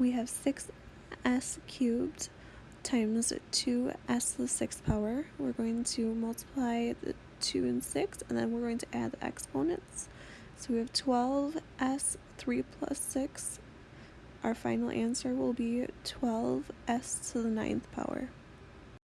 we have 6s cubed times 2s to the sixth power. We're going to multiply the 2 and 6, and then we're going to add the exponents. So we have 12s, 3 plus 6. Our final answer will be 12s to the 9th power.